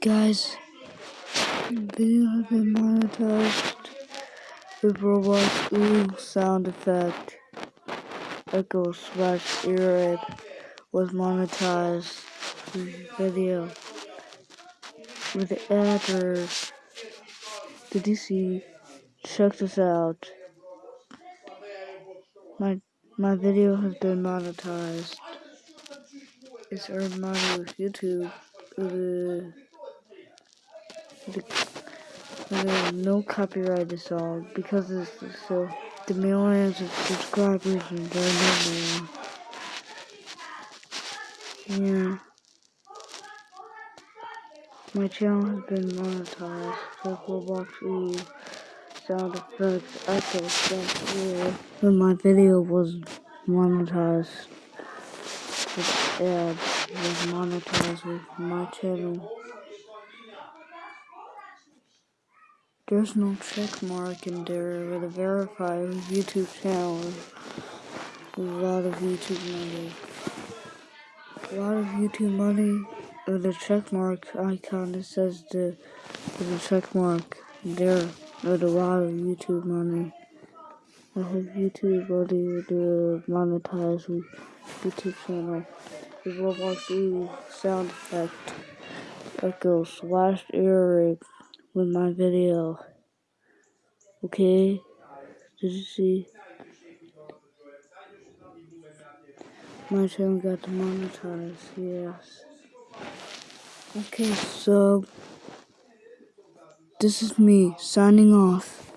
Guys, video has been monetized with Roblox Oof sound effect. Echo slash ear was monetized video with the address. Did you see? Check this out. My my video has been monetized. It's earned money with YouTube. Uh, the, no copyright song because it's so the millions of subscribers and number. Yeah. My channel has been monetized for Roblox Oof sound effects echo stuff here. When my video was monetized with ads was monetized with my channel. There's no check mark in there with a verified YouTube channel a lot of YouTube money. A lot of YouTube money with a check mark icon that says the with a check mark there with a lot of YouTube money. I have YouTube money with the monetized YouTube channel. The Roblox sound effect echo slash earring with my video. Okay? Did you see? My channel got demonetized, yes. Okay, so this is me signing off.